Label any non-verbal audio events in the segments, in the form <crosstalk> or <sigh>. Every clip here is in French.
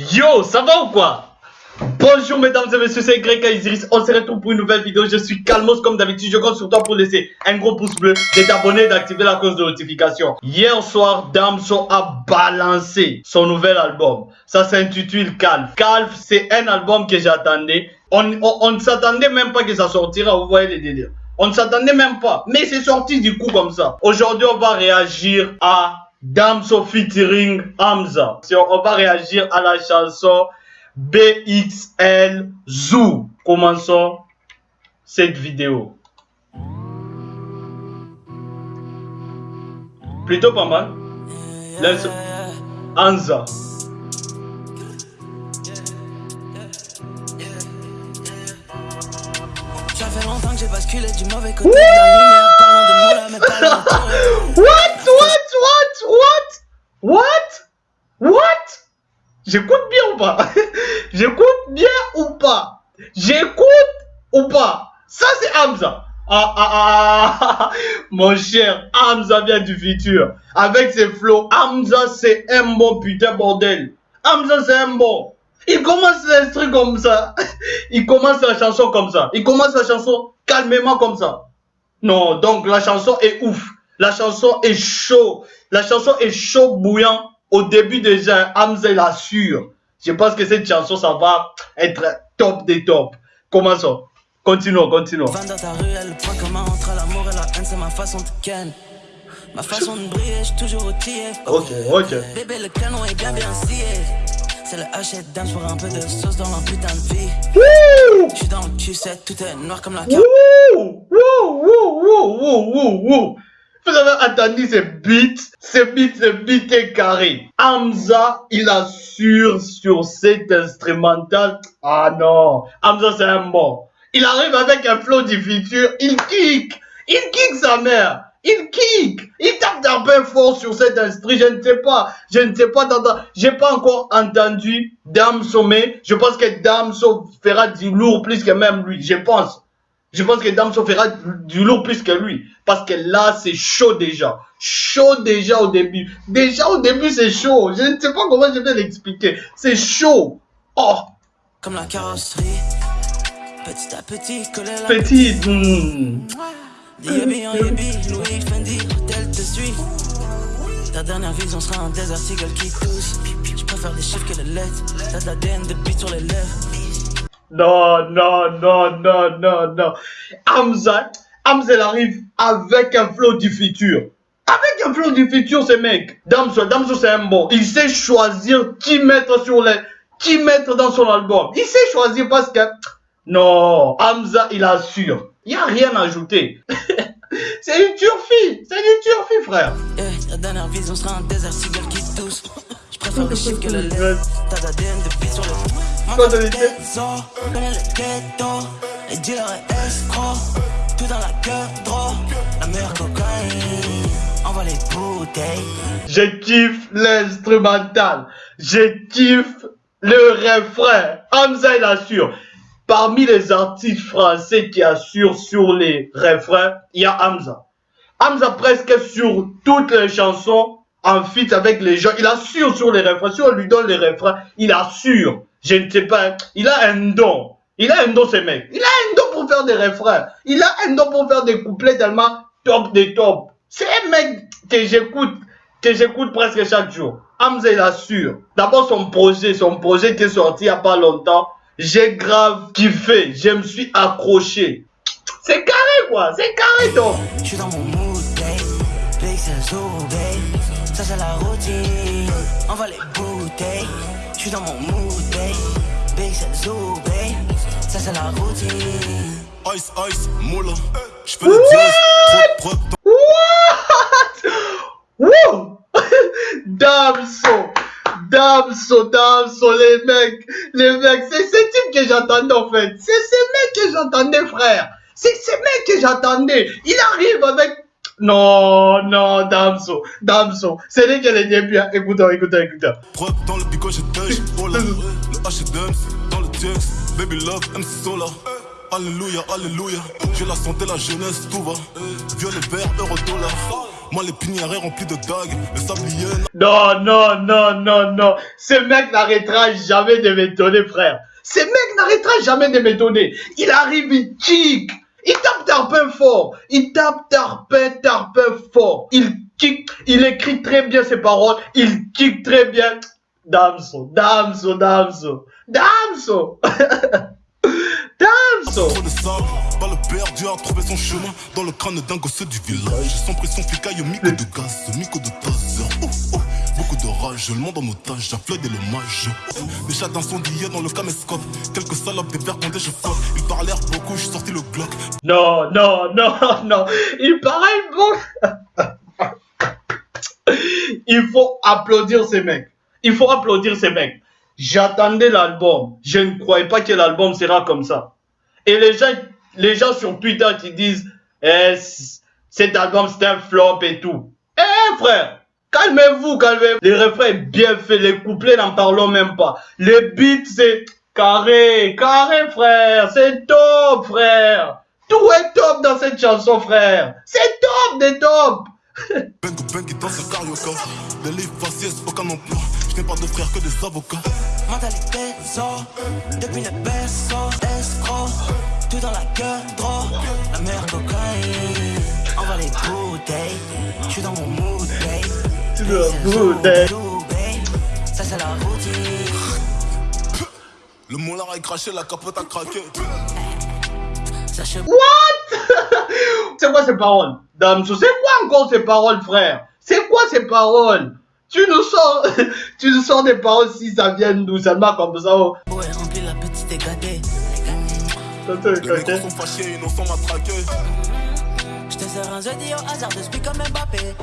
Yo, ça va ou quoi? Bonjour mesdames et messieurs, c'est Greg Isis. On se retrouve pour une nouvelle vidéo. Je suis Calmos comme d'habitude. Je compte sur toi pour laisser un gros pouce bleu, de t'abonner et d'activer la cloche de notification. Hier soir, Damso a balancé son nouvel album. Ça s'intitule Calf. Calf, c'est un album que j'attendais. On, on, ne s'attendait même pas que ça sortira. Vous voyez les délires. On ne s'attendait même pas. Mais c'est sorti du coup comme ça. Aujourd'hui, on va réagir à Damso featuring Hamza. On va réagir à la chanson BXL Zoo. Commençons cette vidéo. Plutôt pas mal. Let's Hamza. Ça fait longtemps que j'ai basculé du mauvais côté de la lumière, parlant de moi, mais pas <laughs> What? J'écoute bien ou pas? <laughs> J'écoute bien ou pas? J'écoute ou pas? Ça c'est Hamza. Ah, ah, ah, ah, <laughs> mon cher, Hamza vient du futur. Avec ses flots, Hamza c'est un bon putain bordel. Hamza c'est un bon. Il commence l'instru comme ça. <laughs> Il commence la chanson comme ça. Il commence la chanson calmement comme ça. Non, donc la chanson est ouf. La chanson est chaud. La chanson est chaud bouillant au début déjà, Hamza l'assure. Je pense que cette chanson, ça va être top des tops. Commençons. Continuons, continuons. dans ta rue, le point commun entre l'amour et la haine, c'est ma façon de ken. Ma façon de briller, je suis toujours outillé. Ok, ok. Bébé, le canon est bien bien scié. C'est le H dance pour un peu de sauce dans la putain de vie. Je suis dans le cul, tout est noir comme la carte. Wouh, wouh, wouh, wouh, wouh, wouh. Vous avez entendu ce beat? Ce beat, ce beat est carré. Hamza, il assure sur cet instrumental. Ah non, Hamza c'est un bon. Il arrive avec un flow du futur, il kick, il kick sa mère. Il kick, il tape d'un peu fort sur cet instrument. Je ne sais pas, je ne sais pas, j'ai pas encore entendu Damso, mais je pense que Damso fera du lourd plus que même lui, je pense. Je pense que Damso fera du lourd plus que lui. Parce que là, c'est chaud déjà. Chaud déjà au début. Déjà au début, c'est chaud. Je ne sais pas comment je vais l'expliquer. C'est chaud. Oh. Comme la carrosserie. Petit à petit, coller la petite. Mmh. Louis Fendi, te suit. Ta dernière vision sera un articles qui touche. Je préfère les chiffres que les lettres. T'as de l'ADN de sur les lèvres. Non, non, non, non, non, non. Hamza, Hamza, elle arrive avec un flow du futur. Avec un flow du futur, ce mec. Damso, Damso, c'est un bon. Il sait choisir qui mettre sur les, qui mettre dans son album. Il sait choisir parce que, non, Hamza, il assure. Il n'y a rien à ajouter. <laughs> c'est une turfie. C'est une turfie, frère. Eh, la dernière vision sera un désert cigale qui tousse. Je préfère les chiffres que le. T'as d'ADN de sur le Je kiffe l'instrumental Je kiffe le refrain Hamza il assure Parmi les artistes français qui assurent sur les refrains, il y a Hamza. Hamza presque sur toutes les chansons en fit avec les gens. Il assure sur les refrains. Si on lui donne les refrains, il assure. Je ne sais pas. Il a un don. Il a un don, ce mec. Il a un don pour faire des refrains. Il a un don pour faire des couplets tellement top des top. C'est un mec que j'écoute, que j'écoute presque chaque jour. Hamza, il assure. D'abord, son projet, son projet qui est sorti il n'y a pas longtemps. J'ai grave kiffé. Je me suis accroché. C'est carré, quoi. C'est carré, donc. Je suis dans mon mood, Ça, c'est la routine. On va les bouteilles. Je suis dans mon mood, babe. Big c'est. Ça, c'est la routine. Ice, ice, moula. J'fais le jazz. Trop, trop. What? Wouh! Damso! Damso, Damso, les mecs, les mecs, c'est ce type que j'attendais en fait. C'est ces mecs que j'attendais, frère. C'est ces mecs que j'attendais. Il arrive avec non, non, Damso, Damso, c'est lui qui est. Preuve dans le je touch, <laughs> oh là. Le H dans le texte, baby love, MC Sola. Alléluia, alléluia. J'ai la santé, la jeunesse, tout va. Violet vert, euro dollar. Moi, les pinières remplis de dagues, le sablier. Non, non, non, non, non. Ce mec n'arrêtera jamais de m'étonner, frère. Ce mec n'arrêtera jamais de m'étonner. Il arrive, il kick. Il tape Tarpin fort. Il tape Tarpin, Tarpin fort. Il kick. Il écrit très bien ses paroles. Il kick très bien. Damso, Damso, Damso. Damso. <laughs> Damso. Trop de sable, pas le perdu a trouvé son chemin dans le crâne d'un gosse du village. Sans pression flicaille, mico de gaz, mico de taser. Oh, oh. Beaucoup de rage, le monde en otage, j'affleure des l'hommage. Déjà d'incendier dans le caméscope, quelques salopes des verres quand je flotte. Ils parlèrent beaucoup, j'ai sorti le Glock. Non, non, non, <laughs> non. Il paraît bon. Il faut applaudir ces mecs. Il faut applaudir ces mecs. J'attendais l'album. Je ne croyais pas que l'album sera comme ça. Et les gens, les gens sur Twitter qui disent eh, cet album c'est un flop et tout. Eh frère, calmez-vous, calmez-vous. Les refrains bien faits, les couplets n'en parlons même pas. Les beats c'est carré, carré frère, c'est top frère. Tout est top dans cette chanson frère. C'est top des top. Bang <laughs> bang qui danse le carioca. Des livres faciès, aucun emploi. Je n'ai pas de frères que des avocats. Mentalité sort depuis le berceau, escroc, tout dans la gueule, trop, la meilleure cocaïne. On va les bouteilles, je suis dans mon mood, babe. Ça c'est la routine. Le moulin a craché, la capote a craqué. What? <laughs> C'est quoi ces paroles? Damso, c'est quoi encore ces paroles, frère? C'est quoi ces paroles? Tu nous sors, <laughs> tu nous sors des paroles si ça vient d'où? Seulement comme ça. Oh. Ouais, remplis la petite et gâtée. Les mecs sont fâchés, innocents m'a traqué. Je te sers un jeudi au hasard, je suis comme Mbappé.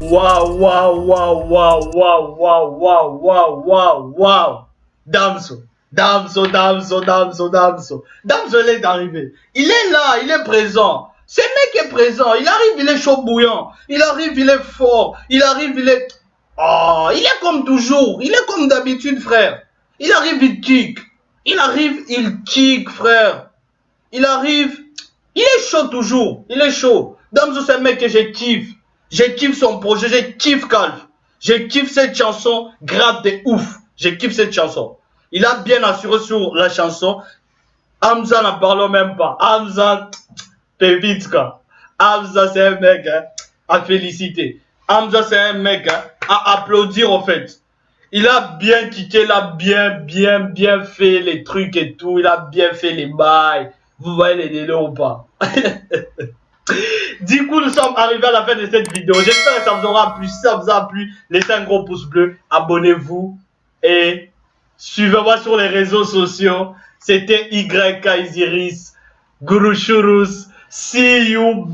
Waouh, waouh, waouh, waouh, waouh, waouh, waouh, waouh, waouh, waouh. Damso, Damso, Damso, Damso, Damso. Damso, il est arrivé. Il est là, il est présent. Ce mec est présent. Il arrive, il est chaud bouillant. Il arrive, il est fort. Il arrive, il est... Oh, il est comme toujours. Il est comme d'habitude, frère. Il arrive, il kick. Il arrive, il kick, frère. Il arrive... Il est chaud toujours. Il est chaud. Damso, c'est un mec que je kiffe. Je kiffe son projet. Je kiffe Calf. Je kiffe cette chanson. Grave de ouf. Je kiffe cette chanson. Il a bien assuré sur la chanson. Hamza n'en parlons même pas. Hamza, Pevitska. Hamza, c'est un mec hein, à féliciter. Hamza, c'est un mec hein, à applaudir, en fait. Il a bien kické, il a bien, bien, bien fait les trucs et tout. Il a bien fait les bails. Vous voyez les délais ou pas? <laughs> Du coup, nous sommes arrivés à la fin de cette vidéo. J'espère que ça vous aura plu. Si ça vous a plu, laissez un gros pouce bleu, abonnez-vous et suivez-moi sur les réseaux sociaux. C'était YK Isiris. See you,